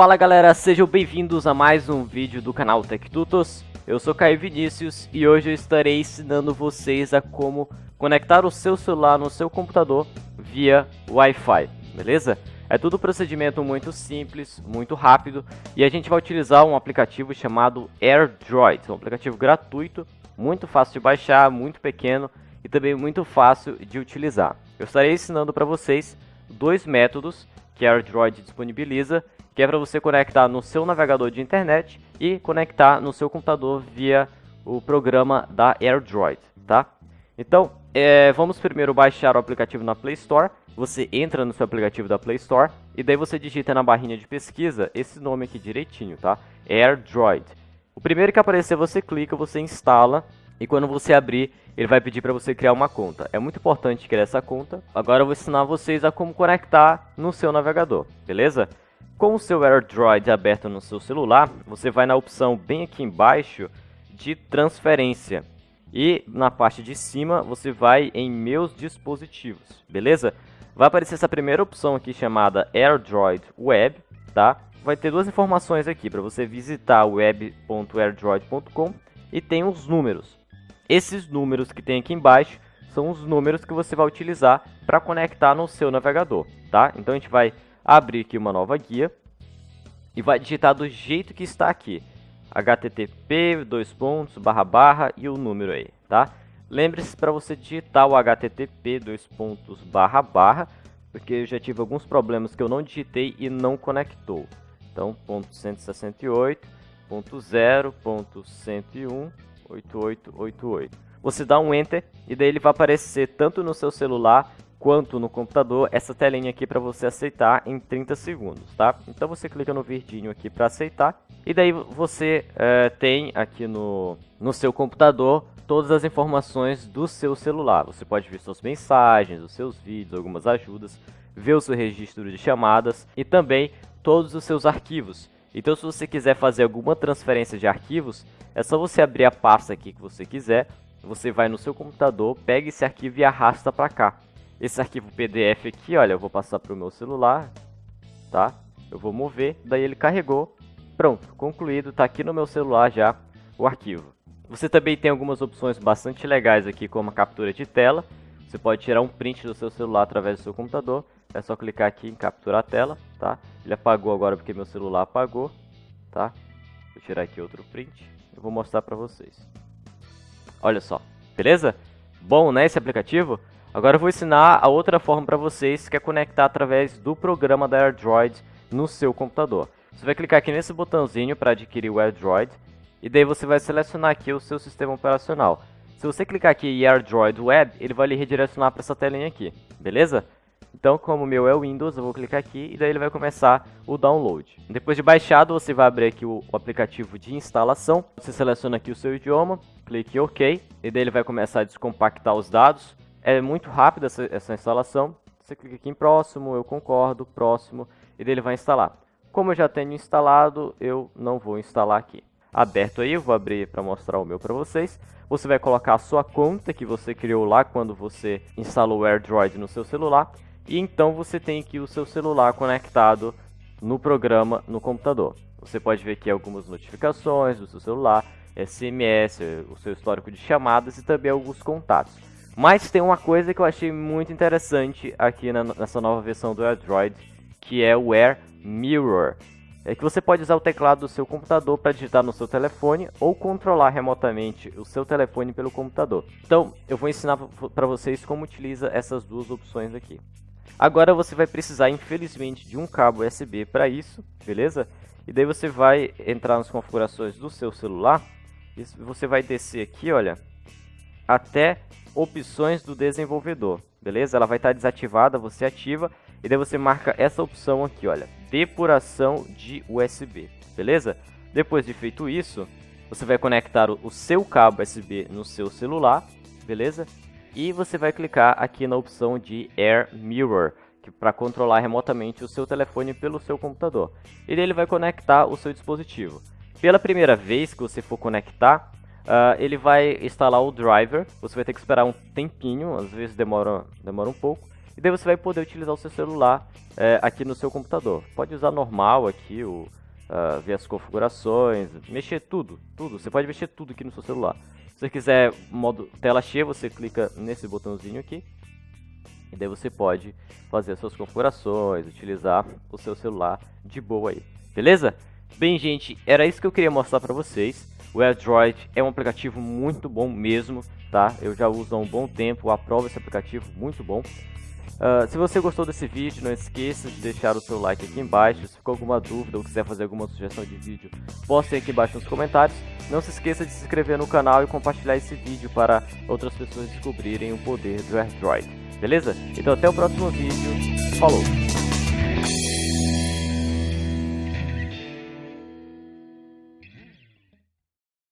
Fala galera, sejam bem-vindos a mais um vídeo do canal TechTutos. Eu sou Caio Vinícius e hoje eu estarei ensinando vocês a como conectar o seu celular no seu computador via Wi-Fi, beleza? É tudo um procedimento muito simples, muito rápido e a gente vai utilizar um aplicativo chamado AirDroid, um aplicativo gratuito, muito fácil de baixar, muito pequeno e também muito fácil de utilizar. Eu estarei ensinando para vocês dois métodos que a AirDroid disponibiliza, que é para você conectar no seu navegador de internet e conectar no seu computador via o programa da AirDroid, tá? Então, é, vamos primeiro baixar o aplicativo na Play Store. Você entra no seu aplicativo da Play Store e daí você digita na barrinha de pesquisa esse nome aqui direitinho, tá? AirDroid. O primeiro que aparecer você clica, você instala e quando você abrir, ele vai pedir para você criar uma conta. É muito importante criar essa conta. Agora eu vou ensinar vocês a como conectar no seu navegador, beleza? Com o seu AirDroid aberto no seu celular, você vai na opção bem aqui embaixo de transferência. E na parte de cima você vai em meus dispositivos, beleza? Vai aparecer essa primeira opção aqui chamada AirDroid Web, tá? Vai ter duas informações aqui para você visitar web.airdroid.com e tem os números. Esses números que tem aqui embaixo são os números que você vai utilizar para conectar no seu navegador, tá? Então a gente vai abrir aqui uma nova guia e vai digitar do jeito que está aqui http dois pontos barra barra e o número aí, tá? Lembre-se para você digitar o http dois pontos barra barra, porque eu já tive alguns problemas que eu não digitei e não conectou. Então, ponto 168.0.101.8888. Você dá um enter e daí ele vai aparecer tanto no seu celular quanto no computador essa telinha aqui para você aceitar em 30 segundos, tá? Então você clica no verdinho aqui para aceitar e daí você é, tem aqui no, no seu computador todas as informações do seu celular. Você pode ver suas mensagens, os seus vídeos, algumas ajudas, ver o seu registro de chamadas e também todos os seus arquivos. Então se você quiser fazer alguma transferência de arquivos, é só você abrir a pasta aqui que você quiser, você vai no seu computador, pega esse arquivo e arrasta para cá. Esse arquivo PDF aqui, olha, eu vou passar para o meu celular, tá? Eu vou mover, daí ele carregou. Pronto, concluído, está aqui no meu celular já o arquivo. Você também tem algumas opções bastante legais aqui, como a captura de tela. Você pode tirar um print do seu celular através do seu computador. É só clicar aqui em capturar a tela, tá? Ele apagou agora porque meu celular apagou, tá? Vou tirar aqui outro print. Eu vou mostrar para vocês. Olha só, beleza? Bom, né, esse aplicativo? Agora eu vou ensinar a outra forma para vocês, que é conectar através do programa da AirDroid no seu computador. Você vai clicar aqui nesse botãozinho para adquirir o AirDroid, e daí você vai selecionar aqui o seu sistema operacional. Se você clicar aqui em AirDroid Web, ele vai lhe redirecionar para essa telinha aqui, beleza? Então, como o meu é o Windows, eu vou clicar aqui e daí ele vai começar o download. Depois de baixado, você vai abrir aqui o, aplicativo de instalação. Você seleciona aqui o seu idioma, clique em OK, e daí ele vai começar a descompactar os dados. É muito rápida essa, essa instalação. Você clica aqui em próximo, eu concordo, próximo, e ele vai instalar. Como eu já tenho instalado, eu não vou instalar aqui. Aberto aí, eu vou abrir para mostrar o meu para vocês. Você vai colocar a sua conta que você criou lá quando você instalou o AirDroid no seu celular. E então você tem aqui o seu celular conectado no programa no computador. Você pode ver aqui algumas notificações do seu celular, SMS, o seu histórico de chamadas e também alguns contatos. Mas tem uma coisa que eu achei muito interessante aqui na, nessa nova versão do Android, que é o Air Mirror. É que você pode usar o teclado do seu computador para digitar no seu telefone ou controlar remotamente o seu telefone pelo computador. Então, eu vou ensinar para vocês como utiliza essas duas opções aqui. Agora você vai precisar, infelizmente, de um cabo USB para isso, beleza? E daí você vai entrar nas configurações do seu celular e você vai descer aqui, olha, até opções do desenvolvedor, beleza? Ela vai estar desativada, você ativa e daí você marca essa opção aqui, olha, depuração de USB, beleza? Depois de feito isso, você vai conectar o seu cabo USB no seu celular, beleza? E você vai clicar aqui na opção de Air Mirror, que para controlar remotamente o seu telefone pelo seu computador. E ele vai conectar o seu dispositivo. Pela primeira vez que você for conectar, Uh, ele vai instalar o driver, você vai ter que esperar um tempinho, às vezes demora, demora um pouco. e daí você vai poder utilizar o seu celular é, aqui no seu computador. Pode usar normal aqui, o, uh, ver as configurações, mexer tudo, tudo. Você pode mexer tudo aqui no seu celular. Se você quiser modo tela cheia, você clica nesse botãozinho aqui. E daí você pode fazer as suas configurações, utilizar o seu celular de boa aí. Beleza? Bem, gente, era isso que eu queria mostrar para vocês. O AirDroid é um aplicativo muito bom mesmo, tá? Eu já uso há um bom tempo, aprovo esse aplicativo, muito bom. Uh, se você gostou desse vídeo, não esqueça de deixar o seu like aqui embaixo. Se ficou alguma dúvida ou quiser fazer alguma sugestão de vídeo, postem aqui embaixo nos comentários. Não se esqueça de se inscrever no canal e compartilhar esse vídeo para outras pessoas descobrirem o poder do AirDroid. Beleza? Então até o próximo vídeo. Falou!